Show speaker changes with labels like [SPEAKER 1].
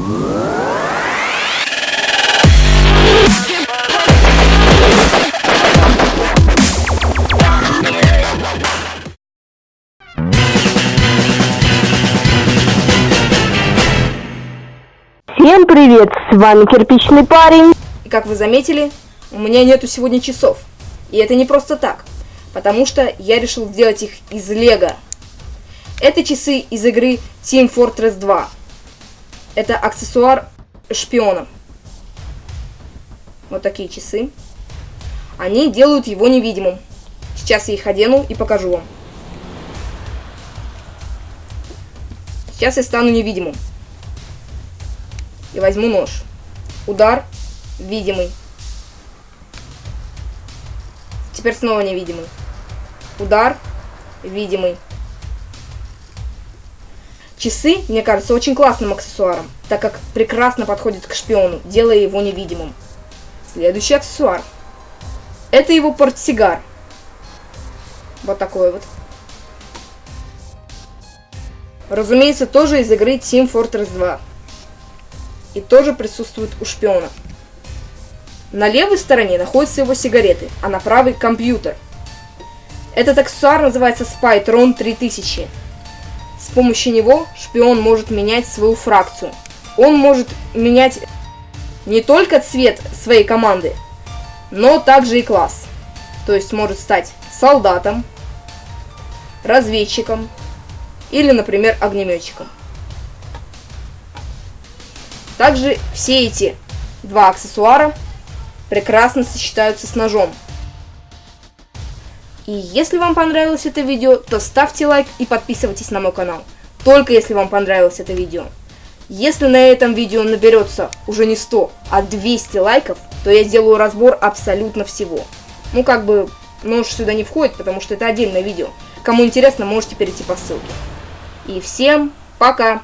[SPEAKER 1] Всем привет, с вами Кирпичный парень.
[SPEAKER 2] И как вы заметили, у меня нету сегодня часов. И это не просто так, потому что я решил сделать их из лего. Это часы из игры Team Fortress 2. Это аксессуар шпиона. Вот такие часы. Они делают его невидимым. Сейчас я их одену и покажу вам. Сейчас я стану невидимым. И возьму нож. Удар. Видимый. Теперь снова невидимый. Удар. Видимый. Часы, мне кажется, очень классным аксессуаром, так как прекрасно подходит к шпиону, делая его невидимым. Следующий аксессуар. Это его портсигар. Вот такой вот. Разумеется, тоже из игры Team Fortress 2. И тоже присутствует у шпиона. На левой стороне находятся его сигареты, а на правой компьютер. Этот аксессуар называется Spytron 3000. С помощью него шпион может менять свою фракцию. Он может менять не только цвет своей команды, но также и класс. То есть может стать солдатом, разведчиком или, например, огнеметчиком. Также все эти два аксессуара прекрасно сочетаются с ножом. И если вам понравилось это видео, то ставьте лайк и подписывайтесь на мой канал. Только если вам понравилось это видео. Если на этом видео наберется уже не 100, а 200 лайков, то я сделаю разбор абсолютно всего. Ну как бы нож сюда не входит, потому что это отдельное видео. Кому интересно, можете перейти по ссылке. И всем пока!